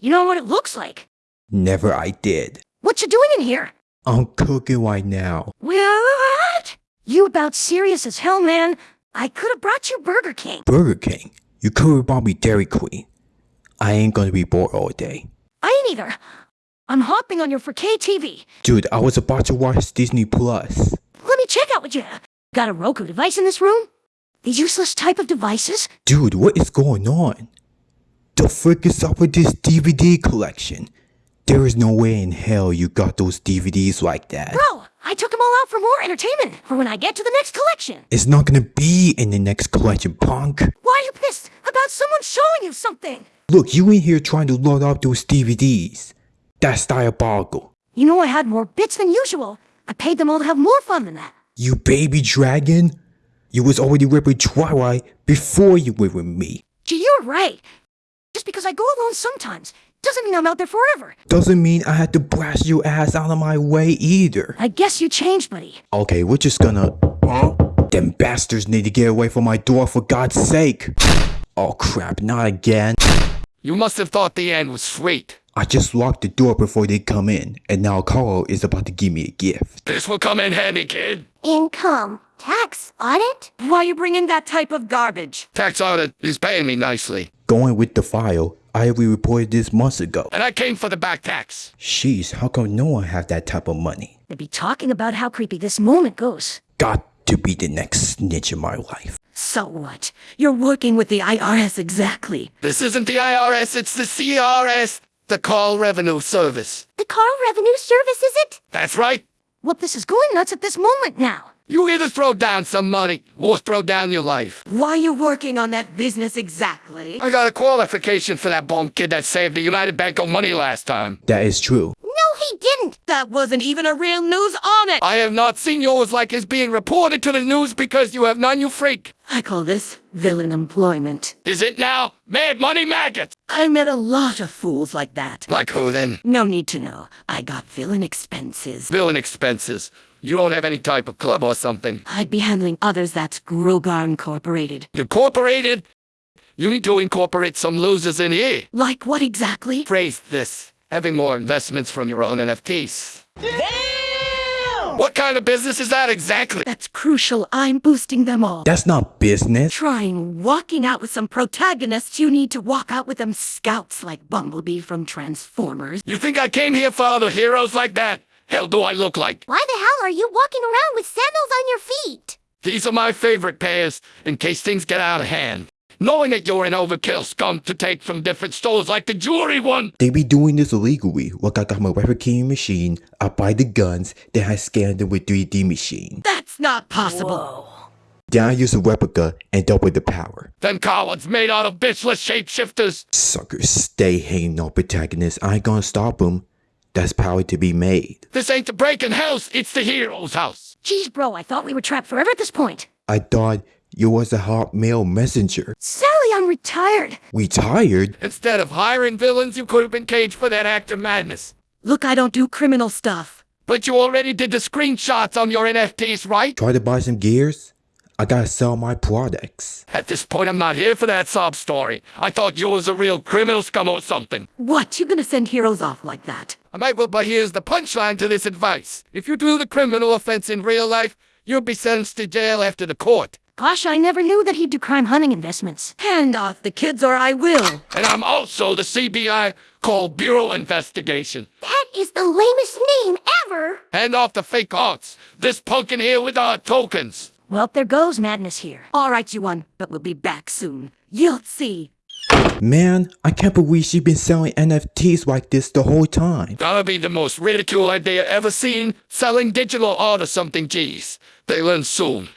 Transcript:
You know what it looks like. Never I did. What you doing in here? I'm cooking right now. What? You about serious as hell, man. I could have brought you Burger King. Burger King. You could have bought me Dairy Queen. I ain't gonna be bored all day. I ain't either. I'm hopping on your 4K TV. Dude, I was about to watch Disney Plus. Let me check out what you got a Roku device in this room? These useless type of devices? Dude, what is going on? The frick is up with this DVD collection? There is no way in hell you got those DVDs like that. Bro, I took them all out for more entertainment for when I get to the next collection. It's not gonna be in the next collection, punk. Why are you pissed about someone showing you something? Look, you in here trying to load up those DVDs. That's diabolical. You know I had more bits than usual. I paid them all to have more fun than that. You baby dragon? You was already ripping Twilight before you were with me. Gee, you're right. Just because I go alone sometimes doesn't mean I'm out there forever. Doesn't mean I had to blast your ass out of my way either. I guess you changed, buddy. Okay, we're just gonna... Huh? Them bastards need to get away from my door for God's sake. Oh crap, not again. You must have thought the end was sweet. I just locked the door before they come in, and now Carl is about to give me a gift. This will come in handy, kid. Income. Tax. Audit? Why you bringing that type of garbage? Tax audit is paying me nicely. Going with the file, I already reported this months ago. And I came for the back tax. Sheesh, how come no one have that type of money? They'd be talking about how creepy this moment goes. Got to be the next snitch in my life. So what? You're working with the IRS exactly. This isn't the IRS, it's the CRS, the Call Revenue Service. The car revenue service, is it? That's right. Well, this is going nuts at this moment now. You either throw down some money or throw down your life. Why are you working on that business exactly? I got a qualification for that bum kid that saved the United Bank of money last time. That is true. He didn't. That wasn't even a real news on it. I have not seen yours like is being reported to the news because you have none, you freak. I call this villain employment. Is it now? Mad money maggots! I met a lot of fools like that. Like who then? No need to know. I got villain expenses. Villain expenses. You don't have any type of club or something. I'd be handling others that's Grogar Incorporated. Incorporated? You need to incorporate some losers in here. Like what exactly? Phrase this. Having more investments from your own NFTs. Damn! What kind of business is that exactly? That's crucial. I'm boosting them all. That's not business. Trying walking out with some protagonists, you need to walk out with them scouts like Bumblebee from Transformers. You think I came here for other heroes like that? Hell do I look like? Why the hell are you walking around with sandals on your feet? These are my favorite pairs, in case things get out of hand. Knowing that you're an overkill scum to take from different stores like the jewelry one. They be doing this illegally. Look, I got my replicating machine, I buy the guns, then I scan them with 3D machine. That's not possible. Then I use a replica and double the power. Them cowards made out of bitchless shapeshifters. Suckers stay hating on protagonists. I ain't gonna stop them. That's power to be made. This ain't the breaking house, it's the hero's house. Jeez, bro, I thought we were trapped forever at this point. I thought you was a hot mail messenger. Sally, I'm retired. Retired? Instead of hiring villains, you could have been caged for that act of madness. Look, I don't do criminal stuff. But you already did the screenshots on your NFTs, right? Try to buy some gears? I gotta sell my products. At this point, I'm not here for that sob story. I thought you was a real criminal scum or something. What? You gonna send heroes off like that? I might well, but here's the punchline to this advice. If you do the criminal offense in real life, you'll be sentenced to jail after the court. Gosh, I never knew that he'd do crime hunting investments. Hand off the kids or I will. And I'm also the CBI called Bureau Investigation. That is the lamest name ever. Hand off the fake arts. This punk in here with our tokens. Well, there goes madness here. All right, you won, but we'll be back soon. You'll see. Man, I can't believe she's been selling NFTs like this the whole time. That'll be the most ridiculed idea ever seen. Selling digital art or something, geez. They learn soon.